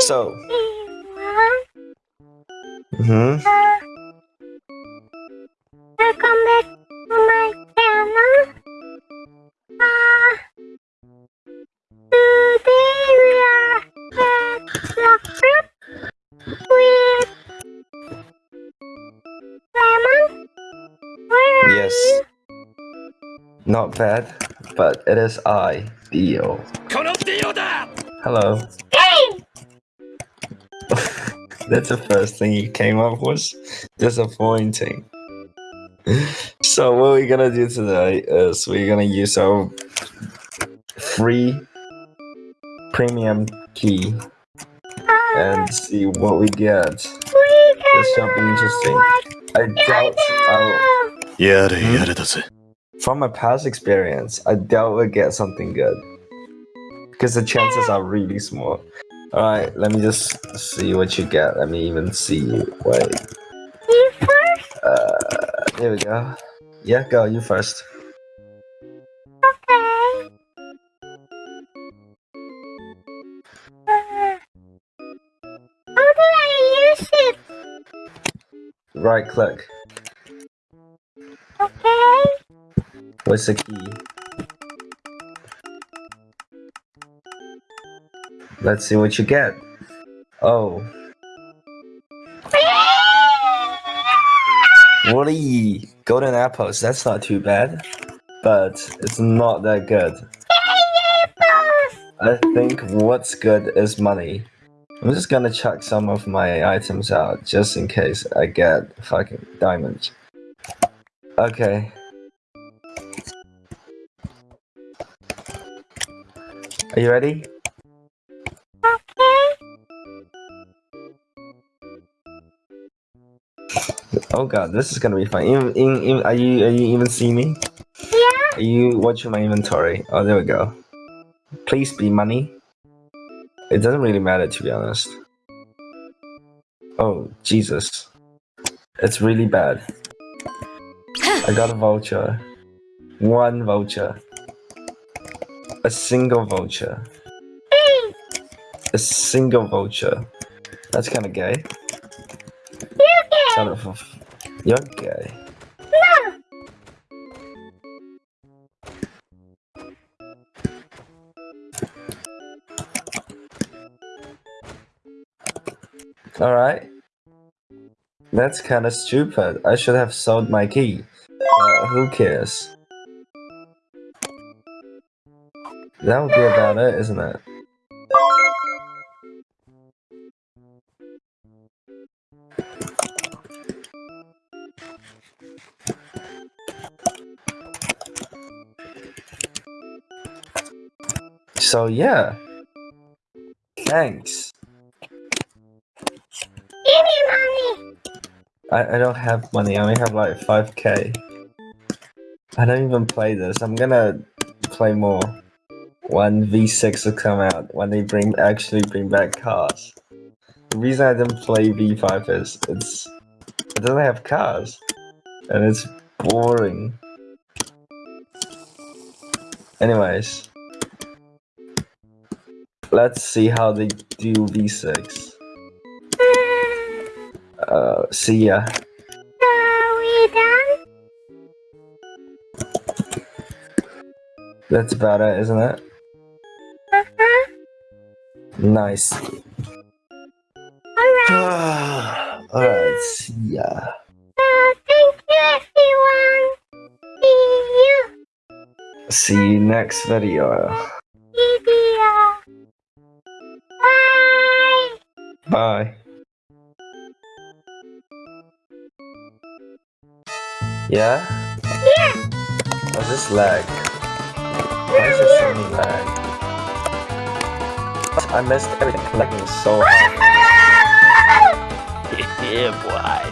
So. Mm hmm. Welcome back to my channel. Uh, today we are at the trip with Lemon. Where are Yes. you? Not bad, but it is I, Dio. Hello. That's the first thing you came up with. Disappointing. so what we're gonna do today is we're gonna use our free premium key and see what we get. This shall be interesting. I doubt I'll... From my past experience, I doubt we'll get something good. Because the chances are really small. Alright, let me just see what you get. Let me even see you. Wait. You first? Uh, here we go. Yeah, go, you first. Okay. Uh, how do I use it? Right click. Okay. What's the key? Let's see what you get. Oh, Woody! Golden apples, that's not too bad. But it's not that good. I think what's good is money. I'm just gonna chuck some of my items out just in case I get fucking diamonds. Okay. Are you ready? Oh god, this is gonna be fun. Even, even, even, are you are you even seeing me? Yeah. Are you watching my inventory? Oh, there we go. Please be money. It doesn't really matter to be honest. Oh Jesus, it's really bad. I got a voucher. One voucher. A single voucher. Hey, A single voucher. That's kind of gay. Son of You're no. Alright. That's kind of stupid. I should have sold my key. But who cares? That would be about it, isn't it? So yeah. Thanks. Give me money. I, I don't have money, I only have like 5k. I don't even play this. I'm gonna play more. When V6 will come out, when they bring actually bring back cars. The reason I didn't play V5 is it's it doesn't have cars. And it's boring. Anyways. Let's see how they do V6. Uh see ya. Are we done? That's about it, isn't it? Uh-huh. Nice. Alright. Alright, see ya. See you next video. Bye. Yeah? Yeah. Oh, this lag. Why is there so many lag? I missed everything. Lagging so hard. yeah boy